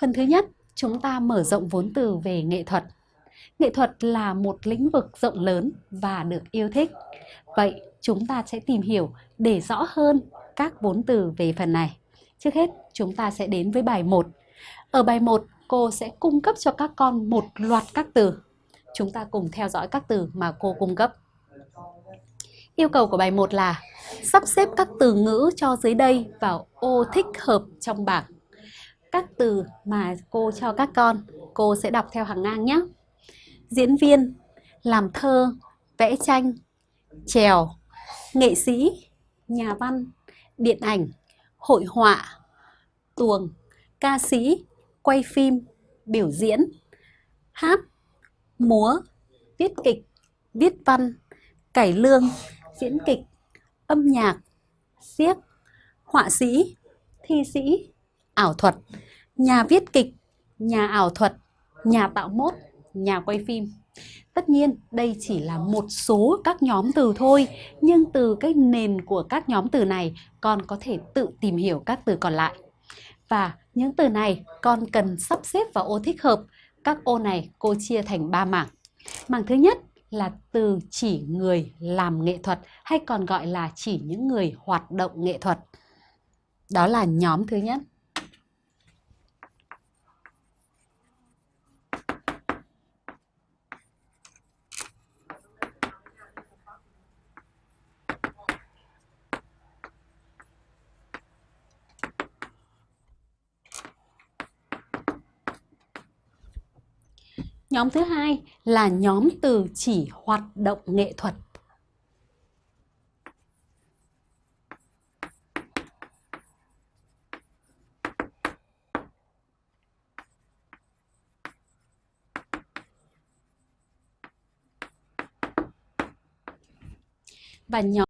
Phần thứ nhất, chúng ta mở rộng vốn từ về nghệ thuật. Nghệ thuật là một lĩnh vực rộng lớn và được yêu thích. Vậy chúng ta sẽ tìm hiểu để rõ hơn các vốn từ về phần này. Trước hết, chúng ta sẽ đến với bài 1. Ở bài 1, cô sẽ cung cấp cho các con một loạt các từ. Chúng ta cùng theo dõi các từ mà cô cung cấp. Yêu cầu của bài 1 là sắp xếp các từ ngữ cho dưới đây vào ô thích hợp trong bảng. Các từ mà cô cho các con, cô sẽ đọc theo hàng ngang nhé. Diễn viên, làm thơ, vẽ tranh, trèo, nghệ sĩ, nhà văn, điện ảnh, hội họa, tuồng, ca sĩ, quay phim, biểu diễn, hát, múa, viết kịch, viết văn, cải lương, diễn kịch, âm nhạc, siếc, họa sĩ, thi sĩ, ảo thuật, nhà viết kịch, nhà ảo thuật, nhà tạo mốt, nhà quay phim. Tất nhiên đây chỉ là một số các nhóm từ thôi, nhưng từ cái nền của các nhóm từ này con có thể tự tìm hiểu các từ còn lại. Và những từ này con cần sắp xếp vào ô thích hợp. Các ô này cô chia thành 3 mảng. Mảng thứ nhất là từ chỉ người làm nghệ thuật hay còn gọi là chỉ những người hoạt động nghệ thuật. Đó là nhóm thứ nhất. Nhóm thứ hai là nhóm từ chỉ hoạt động nghệ thuật. Và nhóm